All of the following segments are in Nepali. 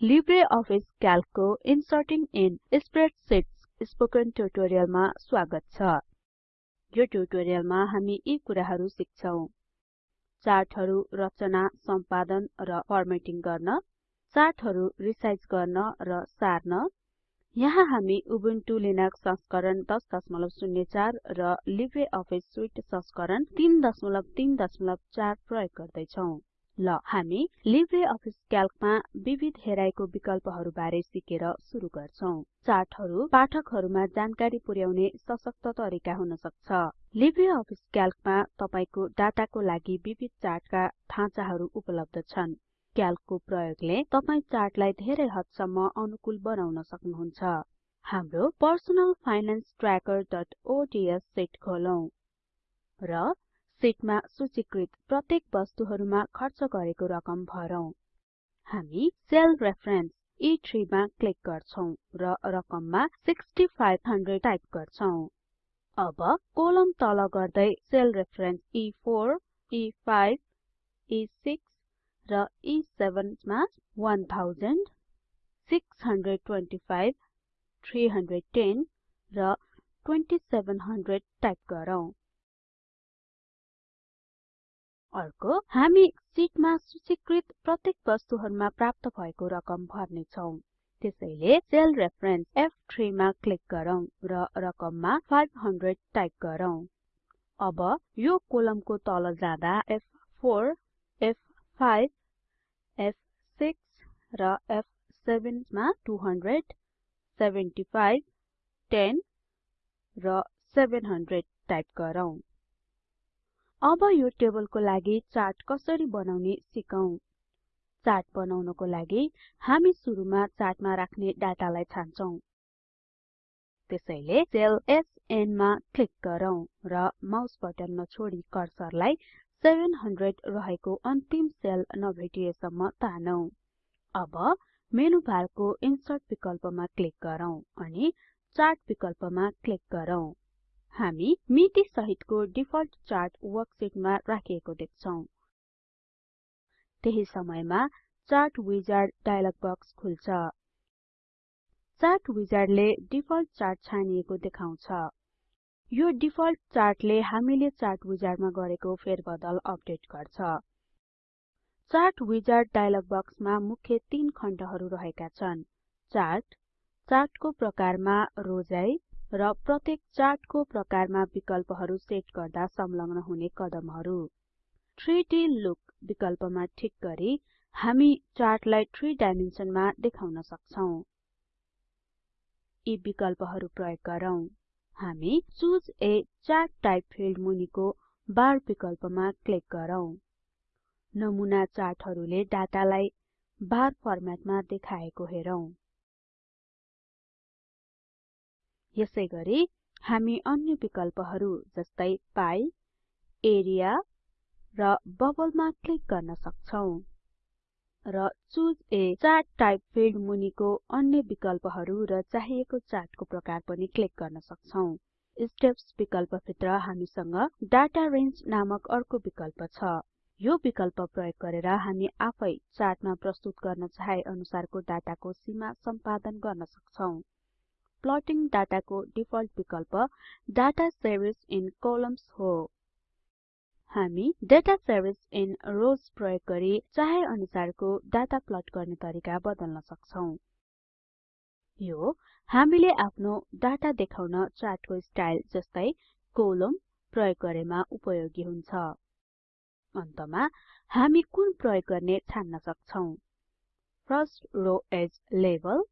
लिब्रे अफिस क्याल्कको इन्सर्टिङ इन स्प्रेडशीट्स स्पोकन ट्युटोरियलमा स्वागत छ। यो ट्युटोरियलमा हामी यी कुराहरु सिक्छौं। चार्टहरु रचना सम्पादन र फर्मेटिङ गर्न चार्टहरु रिसाइज गर्न र सार्न। यहाँ हामी उबुन्टु लिनक्स संस्करण 1004 र लिब्रे अफिस सुइट संस्करण 334 प्रयोग गर्दै छौं ल हामी लिब्रे अफिस क्याल्कमा विविध हेराइको विकल्पहरु बारे सिकेर सुरु गर्छौं। चार्टहरु पाठकहरुमा जानकारी पुर्याउने सशक्त तरिका हुन सक्छ। लिब्रे अफिस क्याल्कमा तपाईको डाटाको लागि विविध चार्टका ढाँचाहरु उपलब्ध छन्। क्याल्कको प्रयोगले तपाई चार्टलाई धेरै हदसम्म अनुकूल बनाउन सक्नुहुन्छ। हाम्रो पर्सनल फाइनान्स trackerओडीएस सिट खोलौं र सिटमा सूचीकृत प्रत्येक वस्तुहरुमा खर्च गरेको रकम भरौं। हामी सेल रेफरेन्स E3 मा क्लिक गर्छौं र रकममा 6500 टाइप गर्छौं। अब कोलम तल गर्दै sale reference E4 E5 E6 र E7 मा 1000 625 310 र 2700 टाइप गरौँ। अर्को हामी सिटमा सूचीकृत प्रत्येक वस्तुहरुमा प्राप्त भएको रकम भर्ने छौं त्यसैले सेल रेफरेन्स F3 मा क्लिक गरौँ र रकममा 500 टाइप गरौँ। अब यो कोलमको तल जाँदा F4 F5 F6 र F7 मा 200 75 10 र 700 टाइप गरौँ। अब यो टेबलको लागि चार्ट कसरी बनाउने सिकौं। चार्ट बनाउनको लागि हामी सुरुमा चार्टमा राख्ने डाटालाई छान्छौं। त्यसैले सेल एसएन मा क्लिक गरौँ र माउस बटन नछोडी कर्सरलाई 700 रहेको अन्तिम सेल नभेटिएसम्म तानौं। अब मेनु बारको इन्सर्ट विकल्पमा क्लिक गरौँ अनि चार्ट विकल्पमा क्लिक गरौँ। हामी मिति सहितको डिफल्ट चार्ट वर्कसिटमा राखिएको देख्छौं। त्यही समयमा चार्ट विजार्ड डायलग बक्स खुल्छ। चार्ट विजार्डले डिफल्ट चार्ट छानिएको देखाउँछ। यो डिफल्ट चार्टले हामीले चार्ट विजार्डमा गरेको फेरबदल अपडेट गर्छ। चार्ट विजार्ड डायलग बक्समा मुख्य तीन खण्डहरु रहेका छन्। चार्ट चार्टको प्रकारमा रोजाइ र प्रत्येक चार्टको प्रकारमा विकल्पहरु सेट गर्दा संलग्न हुने कदमहरु। 3डी लुक विकल्पमा ठिक गरी हामी चार्टलाई 3 डाइमेन्सनमा देखाउन सक्छौं। यी विकल्पहरु प्रयोग गरौँ। हामी चुसे a चार्ट टाइप फिल्ड मुनिको बार विकल्पमा क्लिक गरौँ। नमुना चार्टहरुले डाटालाई बार फर्मेटमा देखाएको हेरौं। यसैगरी हामी अन्य विकल्पहरु जस्तै पाइ एरिया र बबलमा क्लिक गर्न सक्छौं। र चुसे a चार्ट टाइप फिल्ड मुनिको अन्य विकल्पहरु र चाहिएको चार्टको प्रकार पनि क्लिक गर्न सक्छौं। स्टेप्स विकल्प भित्र हामीसँग डाटा रेंज नामक अर्को विकल्प छ। यो विकल्प प्रयोग गरेर हामी आफै चार्टमा प्रस्तुत गर्न चाहे अनुसारको डाटाको सीमा सम्पादन गर्न सक्छौं। प्लटिङ डाटाको डिफल्ट विकल्प डाटा सेरिज इन कोलम्न्स हो। हामी डाटा सेरिज इन रोज प्रयोग गरी चाहे अनुसारको डाटा प्लट गर्ने तरिका बदल्न सक्छौं। यो हामीले आफ्नो डाटा देखाउन चार्टको स्टाइल जस्तै कोलम प्रयोग गरेमा उपयोगी हुन्छ। अन्तमा हामी कुन प्रयोग गर्ने छान्न सक्छौं। फर्स्ट रो एज लेबल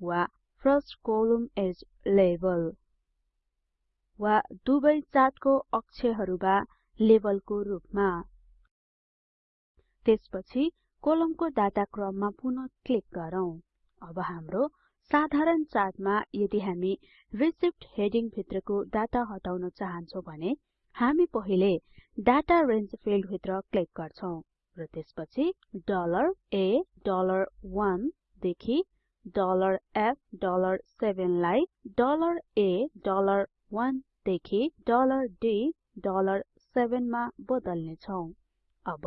वा फर्स्ट कोलम एज लेबल वा दुवै चार्टको अक्षरहरुमा लेबलको रूपमा। त्यसपछि कोलमको डाटा क्रममा पुनः क्लिक गरौँ। अब हाम्रो साधारण चार्टमा यदि हामी रिसिभ्ड हेडिङ भित्रको डाटा हटाउन चाहन्छौं भने हामी पहिले डाटा रेंज फिल्ड भित्र क्लिक गर्छौं र त्यसपछि $a $1 देखि $f$7 लाई $a $1 देखि $d 7 मा बदल्ने छौं। अब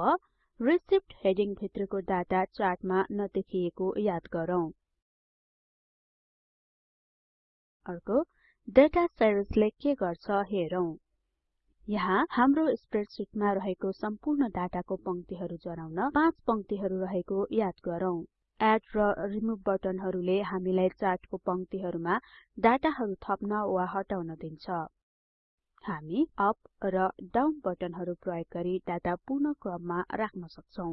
रिसिप्ट हेडिङ भित्रको डाटा चार्टमा नदेखिएको याद गरौँ। अर्को डेटा सिरिजले के गर्छ हेरौं। यहाँ हाम्रो स्प्रेडशीटमा रहेको सम्पूर्ण डाटाको पंक्तिहरु जनाउन पाँच पंक्तिहरु रहेको याद गरौँ। एड र रिमुभ बटनहरुले हामीलाई चार्टको पंक्तिहरुमा डाटाहरु थप्न वा हटाउन दिन्छ। हामी अप र डाउन बटनहरु प्रयोग गरी डाटा पुनः क्रममा राख्न सक्छौं।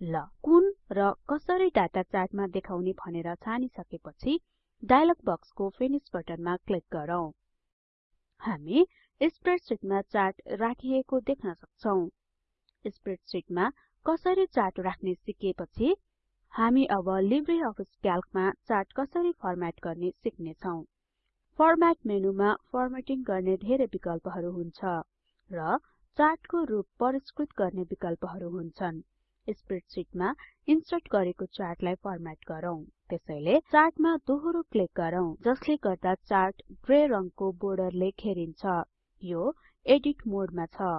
ल कुन र कसरी डाटा चार्टमा देखाउने भनेर छानिसकेपछि डायलग बक्सको फिनिश बटनमा क्लिक गरौँ। हामी स्प्रेडशीटमा चार्ट राखिएको देख्न सक्छौं। स्प्रेडशीटमा कसरी चार्ट राख्ने सिकेपछि हामी अब लिब्रे अफिस क्याल्कमा चार्ट कसरी फर्म्याट गर्ने सिक्ने छौं फर्म्याट मेनुमा फर्मेटिङ गर्ने धेरै विकल्पहरु हुन्छ र चार्टको रूप परिष्कृत गर्ने विकल्पहरु हुन्छन्। स्प्रेडशीटमा इन्सर्ट गरेको चार्टलाई फर्म्याट गरौँ। त्यसैले चार्टमा दोहोरो क्लिक गरौँ जसले गर्दा चार्ट ग्रे रङको बोर्डरले घेरिन्छ। यो एडिट मोडमा छ।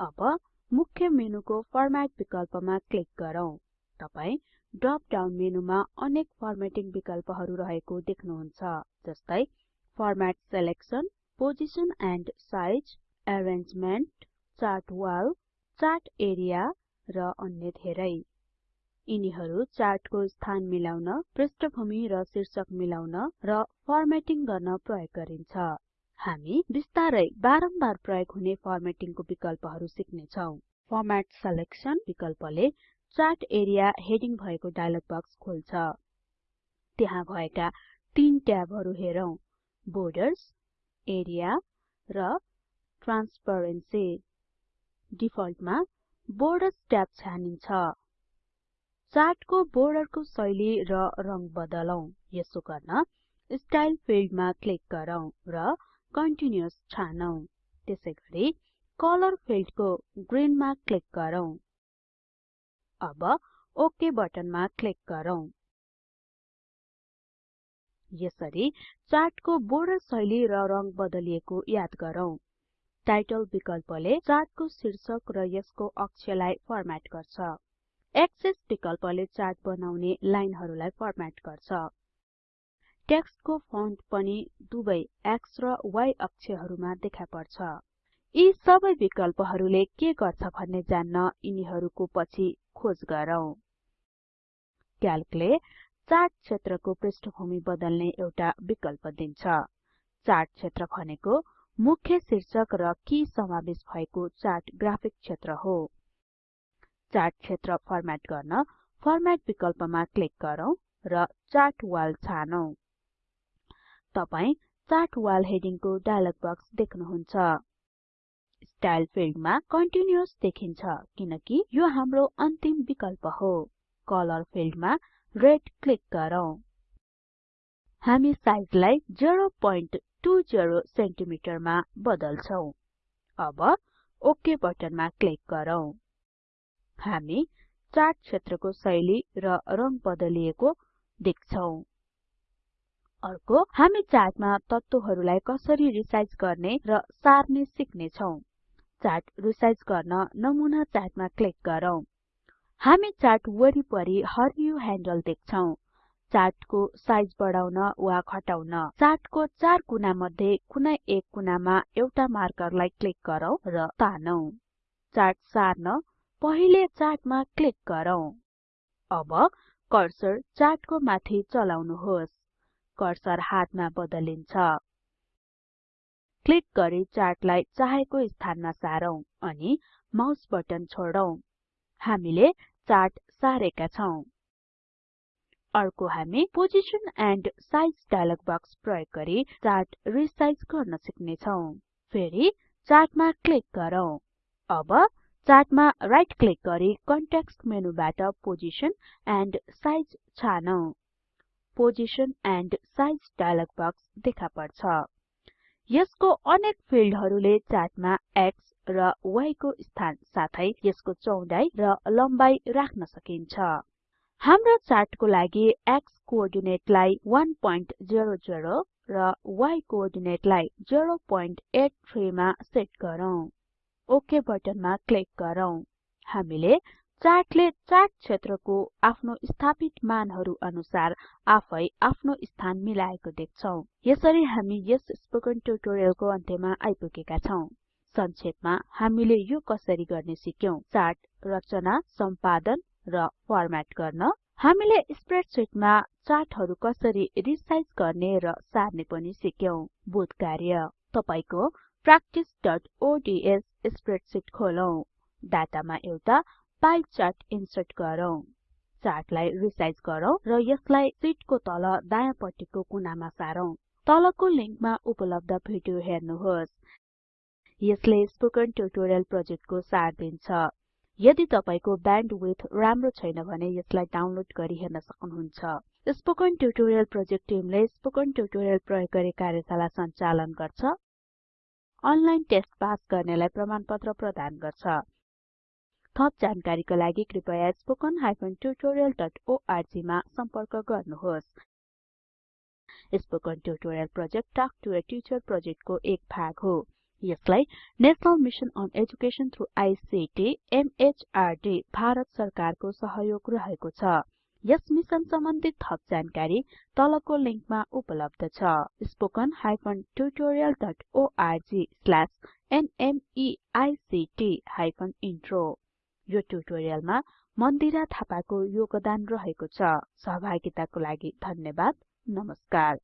अब मुख्य मेनुको फर्म्याट विकल्पमा क्लिक गरौँ। तपाई ड्रप डाउन मेनुमा अनेक फर्मेटिङ विकल्पहरु रहेको देख्नुहुन्छ जस्तै format selection position and size arrangement chart wall chart area र अन्य धेरै। यिनीहरु चार्टको स्थान मिलाउन पृष्ठभूमि र शीर्षक मिलाउन र फर्मेटिङ गर्न प्रयोग गरिन्छ। हामी बिस्तारै बारम्बार प्रयोग हुने फर्मेटिङको विकल्पहरु सिक्ने छौं फर्म्याट सिलेक्सन विकल्पले चार्ट एरिया हेडिङ भएको डायलग बक्स खोल्छ। त्यहाँ भएका तीन ट्याबहरु हेरौं। बोर्डर्स एरिया र ट्रान्सपरेन्सी डिफल्टमा बोर्डर्स ट्याब छानिन्छ। चार्टको बोर्डरको शैली र रंग बदलौं। यसो गर्न स्टाइल फिल्डमा क्लिक गरौँ र कन्टिन्युअस छानौं। त्यसैगरी कलर फिल्डको ग्रीनमा क्लिक गरौँ। अब ओके बटनमा क्लिक गरौँ। यसरी चार्टको बोर्डर शैली र रंग बदलिएको याद गरौँ। टाइटल विकल्पले चार्टको शीर्षक र यसको अक्षरलाई फर्म्याट गर्छ। विकल्पले चार्ट बनाउने लाइनहरुलाई फर्म्याट गर्छ। टेक्स्टको फन्ट पनि दुवै X र Y अक्षरहरुमा देखा पर्छ यी सबै विकल्पहरुले के गर्छ भन्ने जान्न यिनीहरुको पछि खोज गरौँ। क्याल्कले चार्ट क्षेत्रको पृष्ठभूमि बदल्ने एउटा विकल्प दिन्छ। चार्ट क्षेत्र भनेको मुख्य शीर्षक र की समावेश भएको चार्ट ग्राफिक क्षेत्र हो। चार्ट क्षेत्र फर्म्याट गर्न फर्म्याट विकल्पमा क्लिक गरौँ र चार्ट वाल छानौं। तपाई चार्ट वाल हेडिङको डायलग बक्स देख्नुहुन्छ। स्टाइल फिल्डमा कन्टिन्युअस देखिन्छ किनकि यो हाम्रो अन्तिम विकल्प हो। कलर फिल्डमा रेड क्लिक गरौँ। हामी साइजलाई 0.20 सेन्टिमिटरमा बदल्छौं। अब ओके बटनमा क्लिक गरौँ। हामी चार्ट क्षेत्रको शैली र रंग बदलिएको देख्छौं। अर्को हामी चार्टमा तत्त्वहरुलाई कसरी रिसाइज गर्ने र सार्ने सिक्ने छौं। चार्ट रिसाइज गर्न नमुना चार्टमा क्लिक गरौँ। हामी चार्ट वरिपरि हरियो ह्यान्डल देख्छौं। चार्टको साइज बढाउन वा घटाउन चार्टको चार कुना मध्ये कुनै एक कुनामा एउटा मार्करलाई क्लिक गरौँ र तानौं। चार्ट सार्न पहिले चार्टमा क्लिक गरौँ। अब कर्सर चार्टको माथि चलाउनुहोस्। कर्सर हातमा बदलिन्छ। क्लिक गरी चार्टलाई चाहेको स्थानमा सारौं अनि माउस बटन छोडौं। हामीले चार्ट सारेका छौं। अर्को हामी position and size dialog box प्रयोग गरी चार्ट रिसाइज गर्न सिक्ने छौं फेरि चार्टमा क्लिक गरौँ। अब चार्टमा राइट क्लिक गरी कन्टेक्स्ट मेनुबाट पोजिसन एन्ड साइज छानौं। Position and size dialog box देखा पर्छ। यसको अनेक फिल्डहरुले चार्टमा X र Y को स्थान साथै यसको चौडाइ र लम्बाई राख्न सकिन्छ। हाम्रो चार्टको लागि X कोअर्डिनेटलाई 100 र y कोअर्डिनेटलाई 083 मा सेट गरौँ। ओक बटनमा क्लिक गरौँ। हामीले चार्टले चार्ट क्षेत्रको आफ्नो स्थापित मानहरु अनुसार आफै आफ्नो स्थान मिलाएको देख्छौं। यसरी हामी यस स्पोकन ट्युटोरियलको अन्त्यमा आइपुगेका छौं। संक्षेपमा हामीले यो कसरी गर्ने सिक्यौं? चार्ट रचना सम्पादन र फर्म्याट गर्न। हामीले स्प्रेडशीटमा चार्टहरु कसरी रिसाइज गर्ने र सार्ने पनि सिक्यौं। बोध कार्य। तपाईको practiceओडीएस स्प्रेडशीट खोलौं। डाटामा एउटा पाइ चार्ट इन्सर्ट गरौँ। चार्टलाई रिसाइज गरौँ र यसलाई सिटको तल दायाँपट्टिको कुनामा सारौँ। तलको लिंकमा उपलब्ध भिडियो हेर्नुहोस्। यसले स्पोकन ट्युटोरियल प्रोजेक्टको सार दिन्छ। यदि तपाईको ब्यान्डविड्थ राम्रो छैन भने यसलाई डाउनलोड गरी हेर्न सक्नुहुन्छ। स्पोकन ट्युटोरियल प्रोजेक्ट टिमले स्पोकन ट्युटोरियल प्रयोग गरी कार्यशाला सञ्चालन गर्छ। अनलाइन टेस्ट पास गर्नेलाई प्रमाणपत्र प्रदान गर्छ। थप जानकारीको लागि कृपया spoken tutorialorg मा सम्पर्क गर्नुहोस्। Spoken tutorial project talk to a teacher प्रोजेक्टको एक भाग हो। यसलाई national mission on education through ICT MHRD Bharat सरकारको सहयोग रहेको छ। यस मिशन सम्बन्धी थप जानकारी तलको लिंकमा उपलब्ध छ। spoken tutorialorg इन्ट्रो यो ट्युटोरियलमा मन्दिरा थापाको योगदान रहेको छ। सहभागिताको लागि धन्यवाद। नमस्कार।